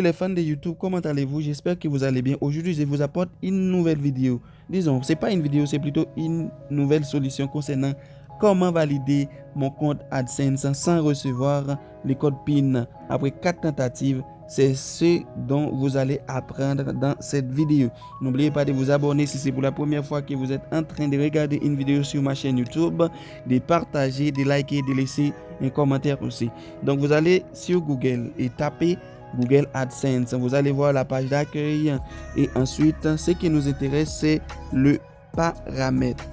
Les fans de YouTube, comment allez-vous? J'espère que vous allez bien. Aujourd'hui, je vous apporte une nouvelle vidéo. Disons, c'est pas une vidéo, c'est plutôt une nouvelle solution concernant comment valider mon compte AdSense sans recevoir le code PIN après 4 tentatives. C'est ce dont vous allez apprendre dans cette vidéo. N'oubliez pas de vous abonner si c'est pour la première fois que vous êtes en train de regarder une vidéo sur ma chaîne YouTube, de partager, de liker, de laisser un commentaire aussi. Donc vous allez sur Google et tapez Google AdSense. Vous allez voir la page d'accueil et ensuite ce qui nous intéresse c'est le paramètre.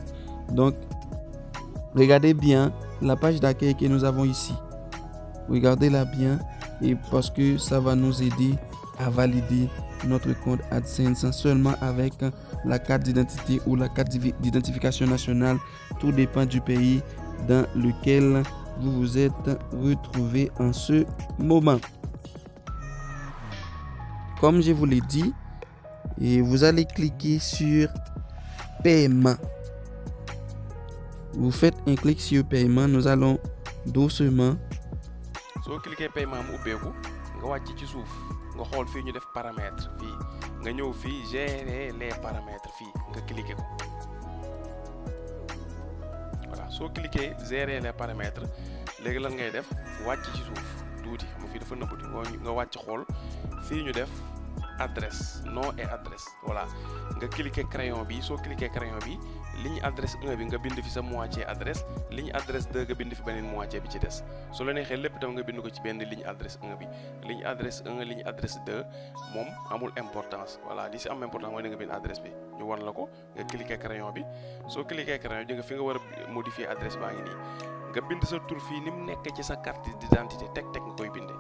Donc regardez bien la page d'accueil que nous avons ici. Regardez-la bien et parce que ça va nous aider à valider notre compte AdSense seulement avec la carte d'identité ou la carte d'identification nationale. Tout dépend du pays dans lequel vous vous êtes retrouvé en ce moment. Comme je vous l'ai dit, et vous allez cliquer sur paiement. Vous faites un clic sur paiement. Nous allons doucement. soo cliquer paiement mu ubbeeku. Nga wàcc ci suuf. Nga xool fii ñu def paramètre fii. Nga ñëw fii gérer les paramètres fii. Nga cliquer voilà soo cliquer gérer les paramètres léegi lan def? Wàcc tuuti. Nga fii dafa nëbbati nga wàcc xool. Fii ñu def adresse nom et adresse. Voilà. Nga cliquer crayon bi soo cliquer crayon bi ligne adresse 1 bi nga bind fi sa moitié adresse ligne adresse 2 nga bind fi beneen moitié bi ci des. Su la neexee lépp tam nga bind ko ci benn ligne adresse 1 bi. Ligne adresse 1 ligne adresse 2 moom amul importance. Voilà li si am importance mooy da nga bind adresse bi. Ñu wan la ko nga cliquer crayon bi. Soo cliquer crayon bi nga fi nga war a modifier adresse baa ngi nii. Nga bind sa tur fii ni mu nekk ci sa carte d'identité teg teg nga koy bindee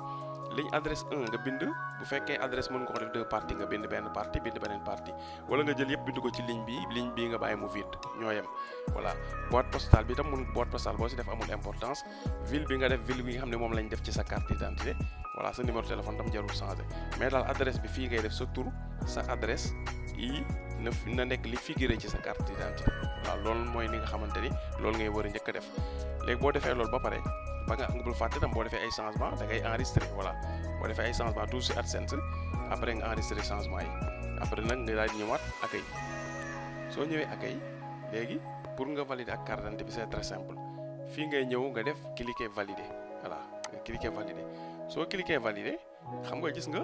ligne adresse 1 nga bind bu fekkee adresse mën ko def deux parties nga bind benn partie bind beneen partie wala nga jël yëpp bind ko ci ligne bi ligne bii nga bàyyi mu vide ñoo yem voilà boîte postale bi tam mun boîte postale boo si def amul importance. Ville bi nga def ville bi nga xam ne moom lañ def ci sa carte d'identité. Voilà sa numéro téléphone tam jarul changer. Mais daal adresse bi fii ngay def sa tur sa adresse yi na na nekk li figuré ci sa carte d'identité. Waaw loolu mooy li nga xamante ni loolu ngay war a njëkk a def. Léegi boo defee loolu ba pare ba nga bul fàtte tam boo defee ay changement da ngay enregistré voilà boo defee ay changement tout si AdSense après nga enregistré changement yi après nag nga daal ñëwaat accueil soo ñëwee accueil léegi pour nga valider ak carte d'identité bi c'est très simple fii ngay ñëw nga def cliquer valider voilà nga cliquer valider soo cliquer valider xam nga gis nga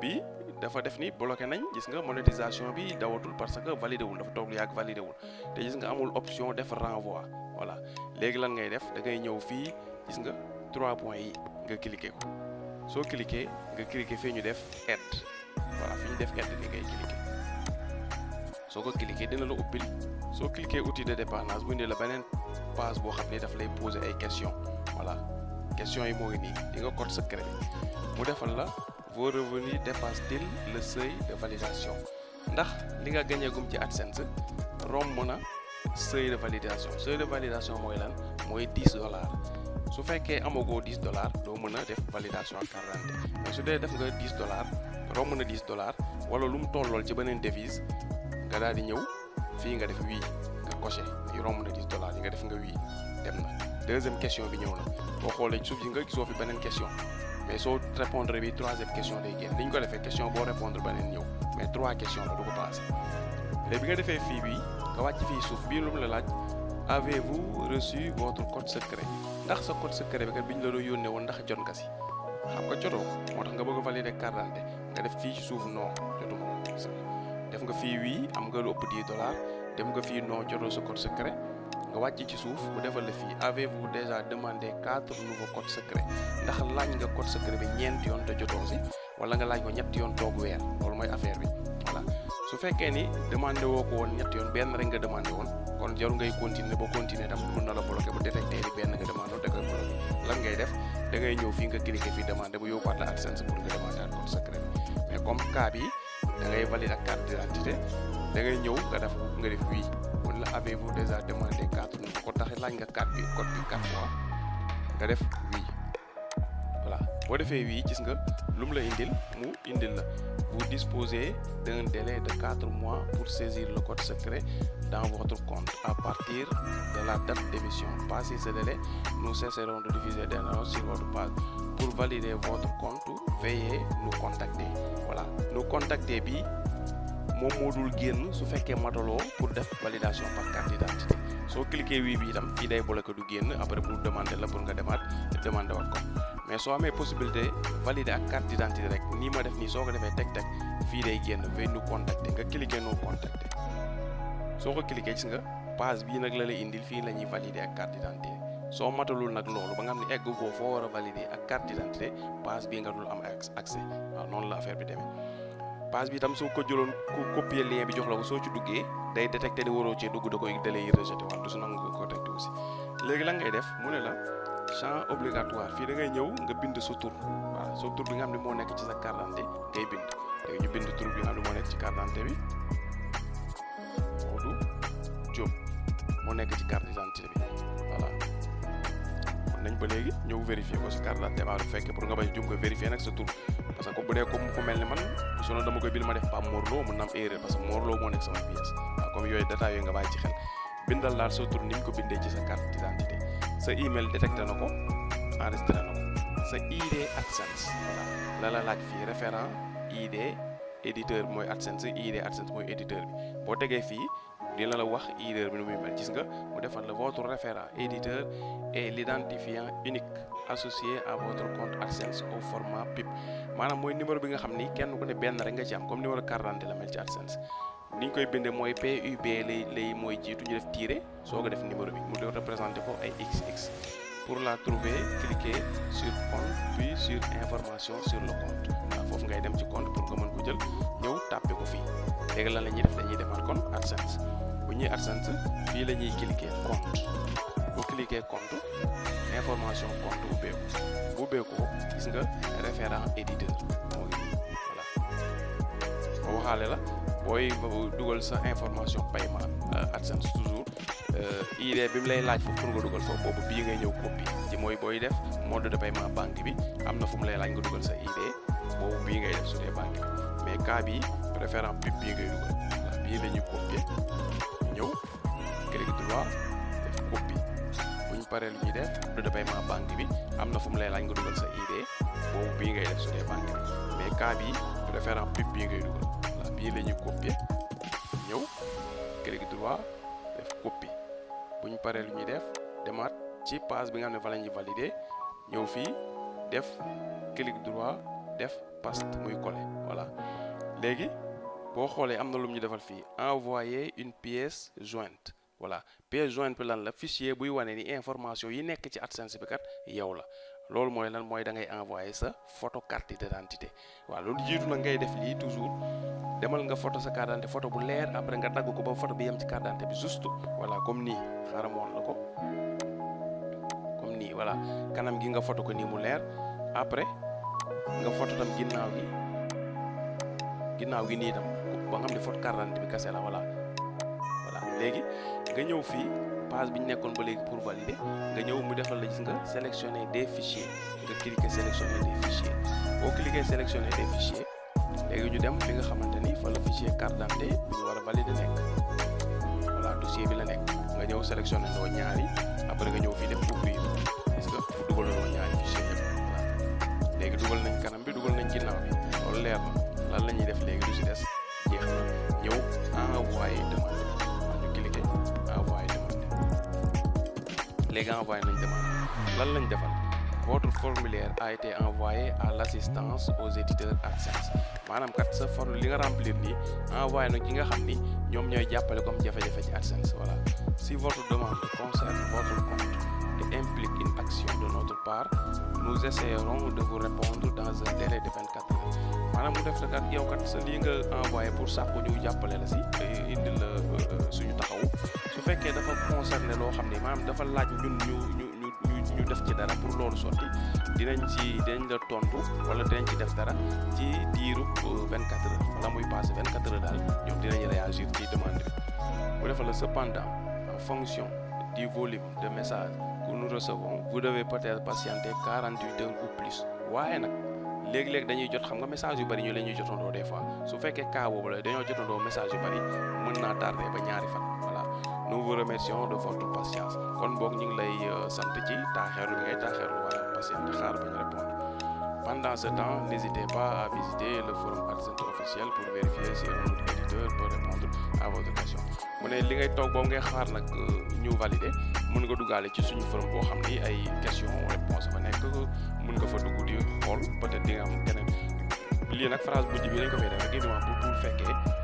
bii dafa def ni bloqué nañ gis nga monétisation bi dawatul parce que validé wul dafa lu yàgg validé wul te gis nga amul option def renvoi voilà léegi lan ngay def da ngay ñëw fii gis nga trois points yi nga cliquer ko. soo cliquer nga cliquer voilà de daf lay poser questions. Voilà questions yi code secret mu vos revenus dépassent-ils le seuil de validation? Ndax li nga de validation. Seuil de validation mooy lan? Mooy 10 dollars su fekkee amagoo 10 dollars doo mën def validation ak carte d'identité. Mais su def nga 10 dollars romb na 10 dollars wala lu mu ci devise nga daal di ñëw nga def wii nga coché yi romb na 10 dollars yi nga def nga wii dem deuxième question bi ñëw na. Boo xoolee suuf yi nga question. Mais soo répondre bi troisième question day génn. Li ñu ko question boo répondre beneen ñëw. Mais trois questions la du ko bi nga nga suuf avez-vous reçu votre code secret? Ndax sa code secret bi kat bi ñu la doon yónnee woon ndax jot nga si? Xam nga jotoo ko. Moo tax nga bëgg valider carte nga def fii ci suuf non jotuma def nga fii wii am nga lu ëpp 10 dollars. Def nga fii non jotoo sa code secret. Nga wàcc ci suuf bu defal la fii. Avez-vous déjà demandé quatre nouveaux codes secrets? Ndax laaj nga code secret bi ñeent yoon te jotoo si? Wala nga laaj ko ñetti yoon toog weer. Loolu mooy affaire bi. Voilà. Su fekkee ni demandé woo ko woon ñetti yoon benn rek nga demandé woon kon jarul ngay continuer boo continuer tam mën na la bloqué bu détecté ni benn nga demandé woon da koy lan ngay def? Da ngay ñëw fii nga cliquer fii demandé bu yóbbuwaat la AdSense pour nga demandé ak code secret. Mais comme cas bi da ngay valider ak carte d'identité da ngay ñëw nga def nga def wii mun la avez-vous déjà demandé nouveaux ko tax laaj nga carte bi code bi quatre fois nga def voilà wii vous disposez d'un délai de quatre mois pour saisir le code secret dans votre compte à partir de la date d'émission. Passé ce délai nous cesserons de diffuser des annonces sur votre page. Pour valider votre compte veuillez nous contacter. Contacter bi moom moo dul su fekkee mataloo pour def validation par carte d'identité. Soo cliquer oui bi day après pour demander la pour nga demaat mais soo amee possibilité valider ak carte d'identité rek nii ma def nii soo ko defee teg teg fii day génn veuillez nous contacter nga cliquer nous contacter soo ko cliquer gis nga page bii nag la lay indil fii la ñuy valider ak carte d'identité soo matalul nag loolu ba nga xam ne egg goo foo war a valider ak carte d'identité page bii nga dul am accès waaw noonu la affaire bi demee page bi itam soo ko jëloon ku copier lien bi jox la ko soo ci duggee day détecté ni waroo cee dugg da koy da lay rejeté wala du su ko détecté aussi léegi lan ngay def mu la champ obligatoire. Fii da ngay ñëw nga bind sa tur. Waaw sa tur bi nga xam ne moo nekk ci sa carte d'identité ngay bind. Léegi ñu bind tur bi nga xam moo nekk ci carte d'identité bi. Modou Diop moo nekk ci carte d'identité bi. Voilà. Mën nañ ba léegi ñëw vérifier ko si carte d'identité ba bu fekkee pour nga bañ jum ko vérifier nag sa tur. Parce que bu dee comme ku mel ni man sinon dama koy bind ma def Pape Mor Lo mën na am erreur parce que Mor Lo moo nekk sama pièce. Waaw comme yooyu détails yooyu nga bàyyi ci xel. Bindal daal sa tur ni ko bindee ci sa carte d'identité sa email détecté na ko enregistré na sa ID AdSense. Voilà la la laaj fii référent ID éditeur bi mooy AdSense. ID AdSense mooy éditeur bi boo tegee fii dina la wax éditeur bi nu muy mel gis nga mu defal la votre référent éditeur et l'identifiant unique associé à votre compte AdSense au format PIP. Maanaam mooy numéro bi nga xam ni kenn ku ne benn rek nga ci am comme numéro carte d'identité la mel ci AdSense ni ñu koy bindee PUB lay lay mooy numéro bi mu XX pour la trouver cliquez sur compte puis sur information sur le compte. Waaw foofu ngay compte pour nga mën ko jël la def? Dañuy kon bu ñuy cliquer compte. Bu cliquer compte information compte bu gis référent éditeur voilà booy dugal sa information paiement AdSense toujours. ID bi mu lay laaj foofu pour nga dugal foofu boobu bii ngay ñëw copie ci mooy booy def mode de paiement banque bi. Am na fu mu lay laaj nga dugal sa ID boobu bii ngay def su dee banque bi. Mais cas bi référent PIP bii ngay dugal. Voilà bii la ñuy copier ñëw droit def copie. Bu ñu paree lu ñuy def mode de paiement banque bi am na fu mu lay laaj nga dugal sa ID boobu bii ngay def su dee banque bi. Mais cas bi référent PIP bii ngay dugal voilà bii la ñuy copier ñëw clic droit def copie bu ñu paree lu def demaat ci page bi nga xam ne fa la valider. Ñëw fii def clic droit def paste muy coller voilà. Léegi boo xoolee am na lu ñu envoyer une pièce jointe. Voilà. Pièce jointe bi lan la fichier buy wane ni information yi nekk ci AdSense bi kat yow loolu mooy lan mooy da ngay envoyer sa photo carte d'identité. Waaw loolu jiitu na ngay def lii toujours. Demal nga photo sa carte d'identité photo bu leer après nga dagg ko ba photo bi yem ci carte d'identité bi juste. Voilà comme nii xaaral ma woon la ko. Comme nii voilà. Kanam gi nga photo ko nii mu leer. Après nga photo tam ginnaaw gi. Ginnaaw gi nii tam ba nga xam ne photo carte d'identité bi kase la voilà. Voilà léegi nga ñëw fii page bi ñu nekkoon ba léegi pour valider nga ñëw mu defal la gis nga sélectionner des fichiers nga cliquer sélectionner des fichiers. Boo cliquer sélectionner des fichiers léegi ñu dem fi nga xamante ni fa la fichier carte d'identité ñu war a valider nekk. Voilà dossier bi la nekk. Nga ñëw sélectionné loo ñaari après nga ñëw fii def ouvrir. Gis nga bu dugaloo ñaari fichier voilà. Léegi dugal nañ kanam bi dugal nañ ginnaaw bi. Loolu leer na. Lan la ñuy def léegi du si des léegi envoyé nañ demande lan lañ defal votre formulaire a été envoyé à l'assistance aux éditeurs AdSense maanaam kat sa forme li nga remplir nii envoyé na ki nga xam ni ñoom ñooy jàppale comme jafe-jafe ci AdSense voilà. Si votre demande concerne votre compte et implique une action de notre part nous essaierons de vous répondre dans un délai de 24 heures. Maanaam mu def kat yow kat sa lii nga envoyé pour sàkku ñu jàppale la si indi la suñu taxawu. su fekkee dafa concerné loo xam ne maanaam dafa laaj ñun ñu ñu ñu ñu def ci dara pour loolu sotti dinañ ci dinañ la tontu wala dinañ ci def dara ci diiru 24 heures. Wala muy passé 24 heures daal ñoom dinañ réagir ci demande bi. Bu defal la cependant en fonction du volume de messages que nous recevons vous devez peut-être patienter 48 heures ou plus. Waaye nag léegi-léegi dañuy jot xam nga message yu bari ñu la ñuy jotandoo des fois. Su fekkee cas boobu la dañoo jotandoo message yu bari mën naa tardé ba ñaari fan nous vous remercions de votre patience. Kon boog ñu ngi lay sant ci taaxeerlu bi ngay taaxeerlu wala patiente xaar bañ répondre. Pendant ce temps n'hésitez pas à visiter le forum AdSense officiel pour vérifier si un autre éditeur peut répondre à votre question mu ne li ngay toog boobu ngay xaar nag ñu valider. Mën nga duggaale ci suñu forum boo xam ni ay question réponse fa nekk. Mën nga fa dugg di xool peut-être di nga am keneen. Lii nag phrase bu ji bi lañ ko fay def rek pour pour fekkee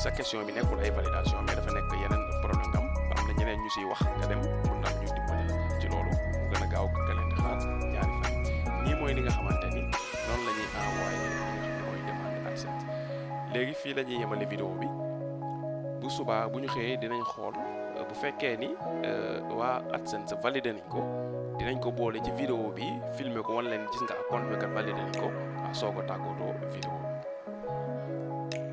sa question bi nekkul ay validation mais dafa nekk yeneen ñu siy wax nga dem ñu dimbali ci loolu mu gën a gaaw di xaar ñaari fan ñii mooy li nga xamante ni noonu la ñuy envoyé li nga xam ne mooy demande AdSense léegi fii la ñuy yemale vidéo bi bu subaa bu ñu xëyee dinañ xool bu fekkee ni waa AdSense validé nañ ko. Dinañ ko boole ci vidéo bi filmer ko wan leen gis nga compte bi kat validé nañ ko soo ko tàggatoo vidéo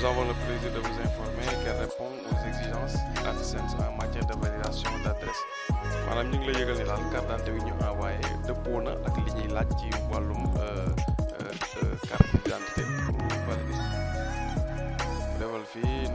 nous avons le plaisir de vous informer qu'elle répond aux exigences en matière de validation d'adresse. Maanaam ñu ngi daal carte d'identité bi ñu envoyé dëppoo na ak li ñuy laaj ci wàllum carte d'identité pour valider. Defal fii